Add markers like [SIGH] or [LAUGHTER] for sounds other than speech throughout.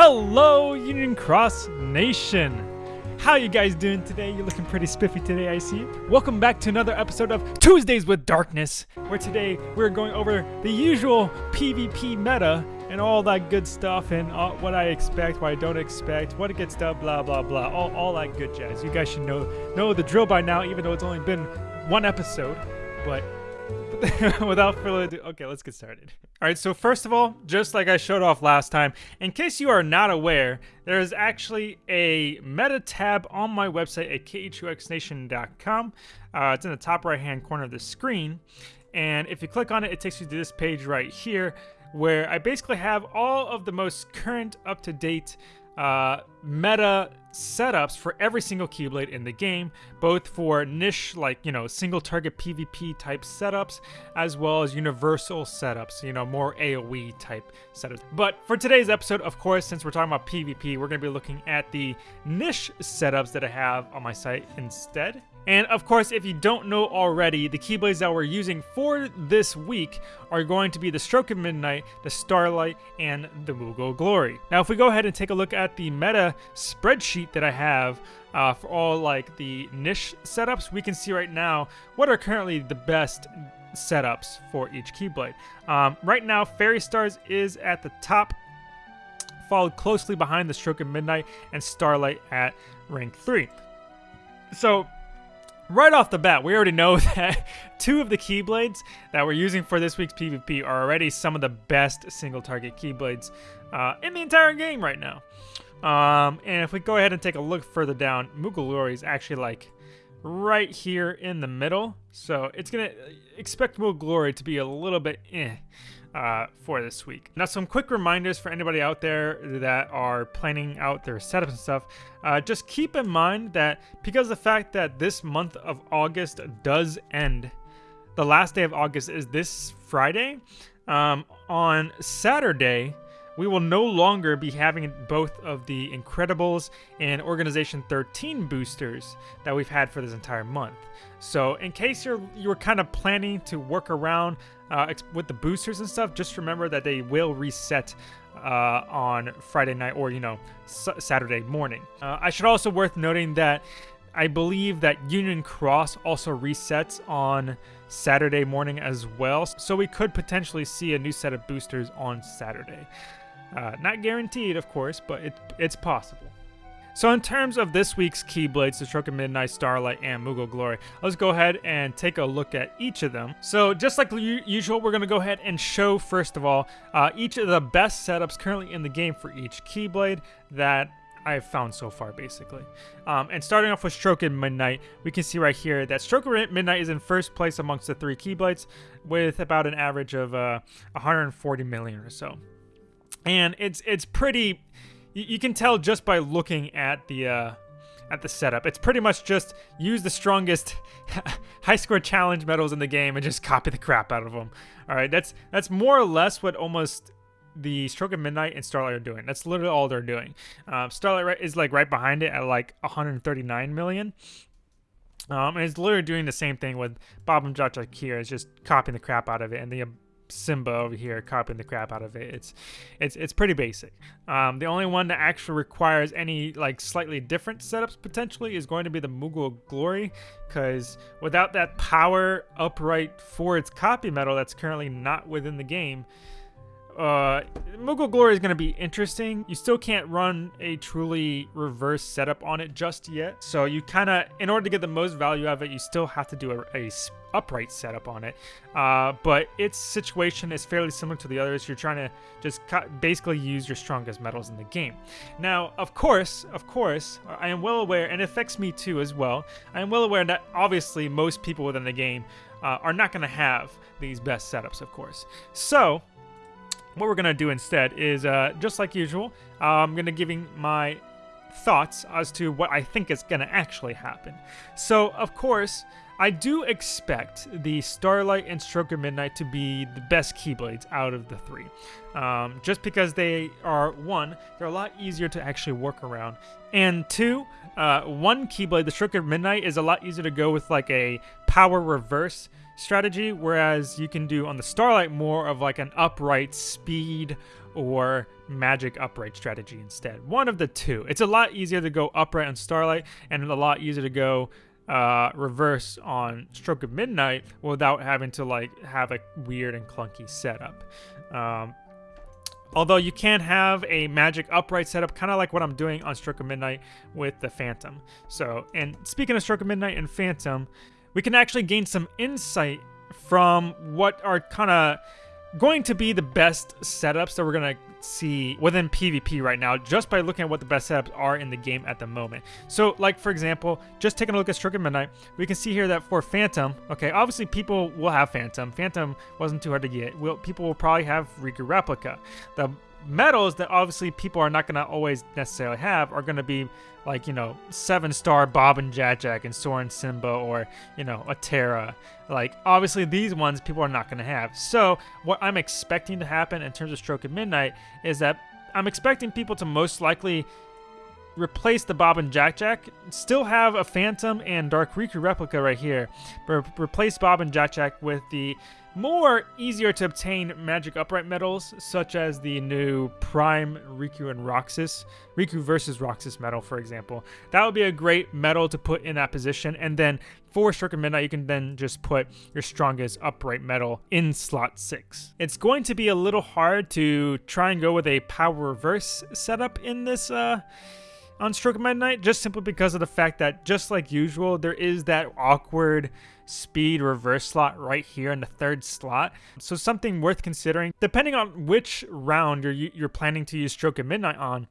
Hello, Union Cross Nation! How you guys doing today? You're looking pretty spiffy today, I see. Welcome back to another episode of Tuesdays with Darkness, where today we're going over the usual PvP meta and all that good stuff and uh, what I expect, what I don't expect, what it gets done, blah blah blah, all, all that good jazz. You guys should know know the drill by now, even though it's only been one episode. But [LAUGHS] without further ado, okay, let's get started. All right, so first of all, just like I showed off last time, in case you are not aware, there is actually a meta tab on my website at k2xnation.com. Uh, it's in the top right hand corner of the screen. And if you click on it, it takes you to this page right here where I basically have all of the most current, up to date uh, meta setups for every single Keyblade in the game, both for niche, like, you know, single target PvP type setups, as well as universal setups, you know, more AoE type setups. But for today's episode, of course, since we're talking about PvP, we're going to be looking at the niche setups that I have on my site instead. And of course, if you don't know already, the Keyblades that we're using for this week are going to be the Stroke of Midnight, the Starlight, and the Moogle Glory. Now, if we go ahead and take a look at the meta spreadsheet that I have uh, for all like the niche setups, we can see right now what are currently the best setups for each Keyblade. Um, right now, Fairy Stars is at the top, followed closely behind the Stroke of Midnight and Starlight at rank 3. So right off the bat, we already know [LAUGHS] that two of the Keyblades that we're using for this week's PvP are already some of the best single target Keyblades uh, in the entire game right now. Um, and if we go ahead and take a look further down, Moogle is actually like right here in the middle. So it's going to expect Moogle to be a little bit eh uh, for this week. Now, some quick reminders for anybody out there that are planning out their setups and stuff. Uh, just keep in mind that because the fact that this month of August does end, the last day of August is this Friday. Um, on Saturday, we will no longer be having both of the Incredibles and Organization 13 boosters that we've had for this entire month. So in case you're you're kind of planning to work around uh, with the boosters and stuff, just remember that they will reset uh, on Friday night or, you know, Saturday morning. Uh, I should also worth noting that I believe that Union Cross also resets on Saturday morning as well. So we could potentially see a new set of boosters on Saturday. Uh, not guaranteed, of course, but it, it's possible. So in terms of this week's Keyblades, the Stroke of Midnight, Starlight, and Moogle Glory, let's go ahead and take a look at each of them. So just like usual, we're going to go ahead and show, first of all, uh, each of the best setups currently in the game for each Keyblade that I've found so far, basically. Um, and starting off with Stroke Midnight, we can see right here that Stroke Midnight is in first place amongst the three Keyblades with about an average of uh, 140 million or so. And it's it's pretty you, you can tell just by looking at the uh, at the setup. It's pretty much just use the strongest [LAUGHS] high score challenge medals in the game and just copy the crap out of them. All right, that's that's more or less what almost the Stroke of Midnight and Starlight are doing. That's literally all they're doing. Uh, Starlight is like right behind it at like 139 million. Um, and it's literally doing the same thing with Bob and Jack Jack here. It's just copying the crap out of it, and the Simba over here copying the crap out of it. It's it's it's pretty basic. Um, the only one that actually requires any like slightly different setups potentially is going to be the Moogle Glory, because without that power upright for its copy medal that's currently not within the game, uh, Moogle Glory is going to be interesting. You still can't run a truly reverse setup on it just yet. So you kind of, in order to get the most value out of it, you still have to do a, a upright setup on it. Uh, but its situation is fairly similar to the others. You're trying to just basically use your strongest medals in the game. Now, of course, of course, I am well aware, and it affects me too as well. I am well aware that obviously most people within the game uh, are not going to have these best setups, of course. So, what we're going to do instead is, uh, just like usual, I'm going to giving my thoughts as to what I think is going to actually happen. So, of course, I do expect the Starlight and Stroke of Midnight to be the best Keyblades out of the three. Um, just because they are, one, they're a lot easier to actually work around, and two, uh, one Keyblade, the Stroke of Midnight, is a lot easier to go with like a power reverse strategy, whereas you can do on the Starlight more of like an upright speed or magic upright strategy instead. One of the two. It's a lot easier to go upright on Starlight and a lot easier to go uh, reverse on Stroke of Midnight without having to like have a weird and clunky setup. Um, although you can have a magic upright setup, kind of like what I'm doing on Stroke of Midnight with the Phantom. So, and speaking of Stroke of Midnight and Phantom, we can actually gain some insight from what are kind of going to be the best setups that we're going to see within PvP right now just by looking at what the best setups are in the game at the moment. So like for example, just taking a look at Stroke of Midnight, we can see here that for Phantom, okay, obviously people will have Phantom. Phantom wasn't too hard to get. People will probably have Riku Replica. The medals that obviously people are not going to always necessarily have are going to be like, you know, seven star Bob and Jack and Soren Simba or, you know, a Terra. Like, obviously, these ones people are not going to have. So, what I'm expecting to happen in terms of Stroke of Midnight is that I'm expecting people to most likely replace the Bob and Jack Jack, still have a Phantom and Dark Riku replica right here, but replace Bob and Jack Jack with the more easier to obtain magic upright medals, such as the new Prime Riku and Roxas, Riku versus Roxas medal, for example. That would be a great medal to put in that position, and then for of Midnight, you can then just put your strongest upright medal in slot 6. It's going to be a little hard to try and go with a power reverse setup in this uh, on Stroke of Midnight, just simply because of the fact that, just like usual, there is that awkward speed reverse slot right here in the third slot. So something worth considering. Depending on which round you're, you're planning to use Stroke of Midnight on,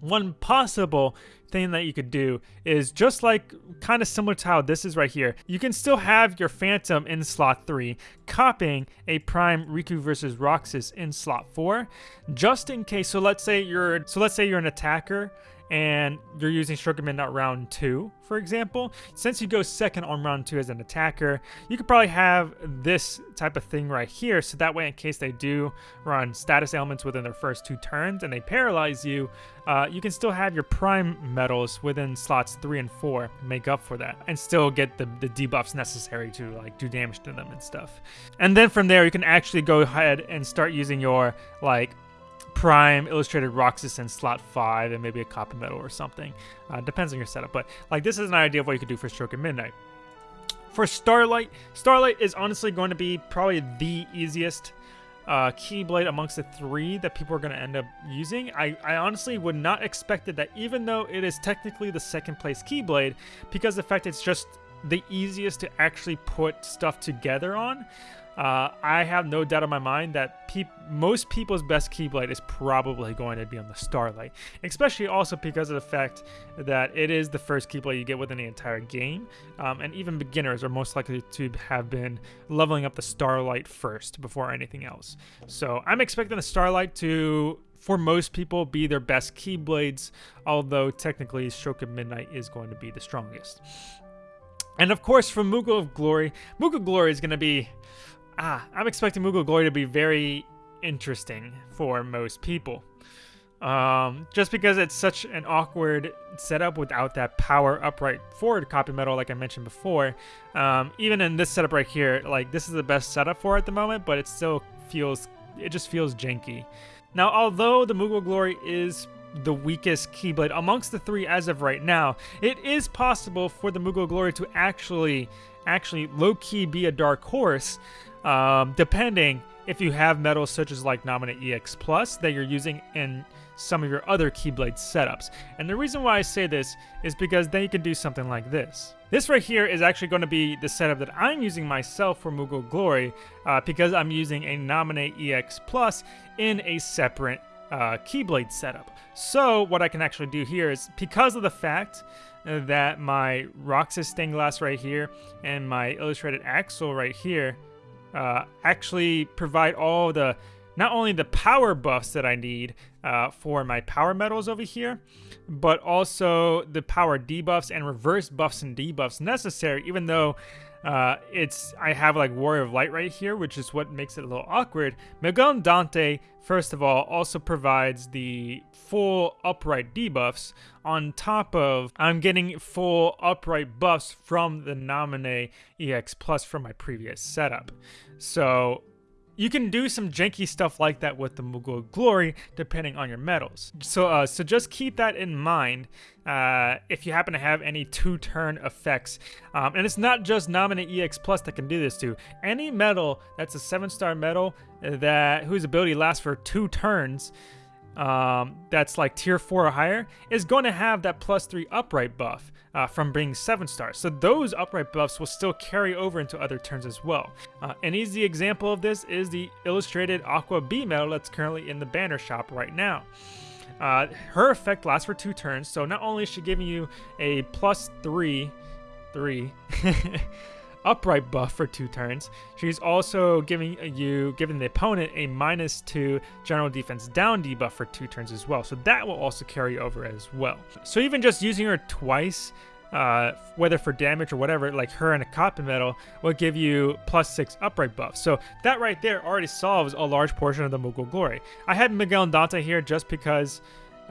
one possible thing that you could do is just like kind of similar to how this is right here. You can still have your Phantom in slot 3, copying a Prime Riku versus Roxas in slot 4, just in case. So let's say you're so let's say you're an attacker and you're using of Midnight round 2, for example, since you go second on round 2 as an attacker, you could probably have this type of thing right here, so that way in case they do run status ailments within their first two turns and they paralyze you, uh, you can still have your prime medals within slots 3 and 4 make up for that, and still get the, the debuffs necessary to like do damage to them and stuff. And then from there, you can actually go ahead and start using your like Prime, Illustrated Roxas in slot 5, and maybe a copper medal or something. Uh, depends on your setup, but like this is an idea of what you could do for Stroke of Midnight. For Starlight, Starlight is honestly going to be probably the easiest uh, Keyblade amongst the three that people are going to end up using. I, I honestly would not expect it that even though it is technically the second place Keyblade, because the fact it's just the easiest to actually put stuff together on, uh, I have no doubt in my mind that most people's best Keyblade is probably going to be on the Starlight, especially also because of the fact that it is the first Keyblade you get within the entire game, um, and even beginners are most likely to have been leveling up the Starlight first before anything else. So I'm expecting the Starlight to for most people be their best Keyblades, although technically Stroke of Midnight is going to be the strongest. And of course, from Moogle of Glory, Moogle of Glory is going to be ah, I'm expecting Moogle Glory to be very interesting for most people. Um, just because it's such an awkward setup without that power upright forward copy medal like I mentioned before. Um, even in this setup right here, like this is the best setup for at the moment, but it still feels, it just feels janky. Now, although the Moogle Glory is the weakest Keyblade amongst the three as of right now, it is possible for the Moogle Glory to actually, actually low-key be a dark horse um, depending if you have medals such as like Naminé EX Plus that you're using in some of your other Keyblade setups. And the reason why I say this is because then you can do something like this. This right here is actually going to be the setup that I'm using myself for Moogle Glory uh, because I'm using a Naminé EX Plus in a separate uh, Keyblade setup. So what I can actually do here is because of the fact that my Roxas stained glass right here and my illustrated Axel right here uh, actually provide all the not only the power buffs that I need uh, for my power medals over here, but also the power debuffs and reverse buffs and debuffs necessary, even though uh, it's I have like Warrior of Light right here, which is what makes it a little awkward. Miguel Andante, first of all, also provides the full upright debuffs on top of I'm getting full upright buffs from the Naminé EX Plus from my previous setup. So you can do some janky stuff like that with the Moogle Glory, depending on your medals. So, uh, so just keep that in mind uh, if you happen to have any two-turn effects. Um, and it's not just Naminé EX Plus that can do this too. Any medal that's a seven-star medal that whose ability lasts for two turns, um, that's like tier 4 or higher, is going to have that plus 3 upright buff uh, from being 7 stars. So those upright buffs will still carry over into other turns as well. Uh, an easy example of this is the illustrated Aqua B medal that's currently in the banner shop right now. Uh, her effect lasts for two turns, so not only is she giving you a plus 3, 3, [LAUGHS] upright buff for two turns. She's also giving you, giving the opponent a minus two general defense down debuff for two turns as well. So that will also carry over as well. So even just using her twice, uh, whether for damage or whatever, like her and a copper metal will give you plus six upright buff. So that right there already solves a large portion of the Moogle Glory. I had Miguel Andante here just because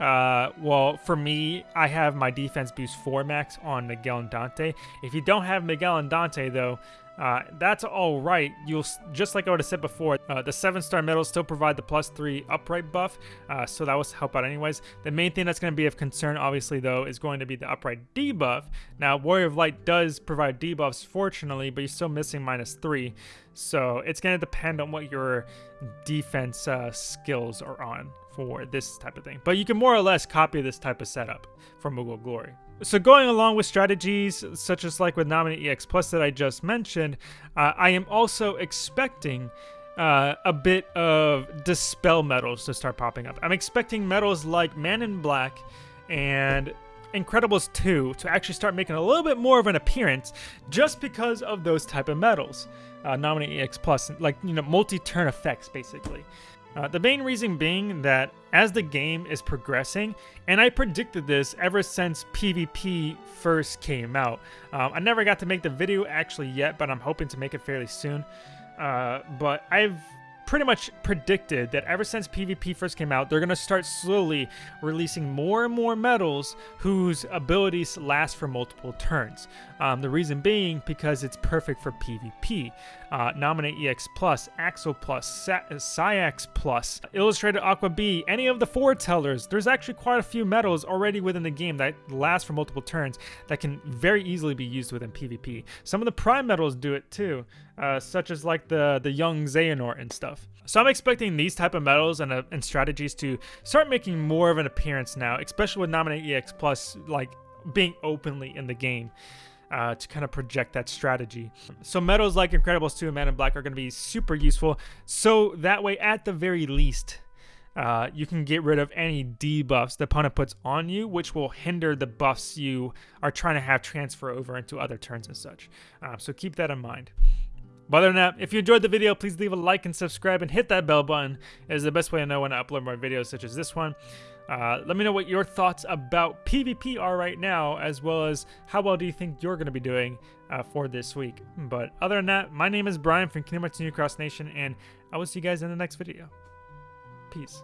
uh, well, for me, I have my defense boost 4 max on Miguel and Dante. If you don't have Miguel and Dante, though, uh, that's all right. You'll just like I would have said before, uh, the seven star medals still provide the plus three upright buff, uh, so that will help out anyways. The main thing that's going to be of concern, obviously though, is going to be the upright debuff. Now, Warrior of Light does provide debuffs, fortunately, but you're still missing minus three, so it's going to depend on what your defense uh, skills are on for this type of thing. But you can more or less copy this type of setup from Moogle Glory. So going along with strategies such as like with Naminé EX Plus that I just mentioned, uh, I am also expecting uh, a bit of Dispel medals to start popping up. I'm expecting medals like Man in Black and Incredibles 2 to actually start making a little bit more of an appearance just because of those type of medals. Uh, Naminé EX Plus, like, you know, multi-turn effects, basically. Uh, the main reason being that as the game is progressing, and I predicted this ever since PvP first came out. Um, I never got to make the video actually yet, but I'm hoping to make it fairly soon. Uh, but I've pretty much predicted that ever since PvP first came out, they're going to start slowly releasing more and more medals whose abilities last for multiple turns. Um, the reason being because it's perfect for PvP. Uh, Naminé EX Plus, Axel Plus, Saïx Plus, Illustrated Aqua B, any of the foretellers. There's actually quite a few medals already within the game that last for multiple turns that can very easily be used within PvP. Some of the Prime medals do it too, uh, such as like the, the young Xehanort and stuff. So I'm expecting these type of medals and, uh, and strategies to start making more of an appearance now, especially with Naminé EX Plus like being openly in the game. Uh, to kind of project that strategy. So medals like Incredibles 2 and Man in Black are going to be super useful. So that way, at the very least, uh, you can get rid of any debuffs the opponent puts on you, which will hinder the buffs you are trying to have transfer over into other turns and such. Uh, so keep that in mind. But other than that, if you enjoyed the video, please leave a like and subscribe and hit that bell button. It is the best way to know when I upload more videos such as this one. Uh, let me know what your thoughts about PvP are right now, as well as how well do you think you're going to be doing uh, for this week. But other than that, my name is Brian from Kingdom Hearts Union Cross Nation, and I will see you guys in the next video. Peace.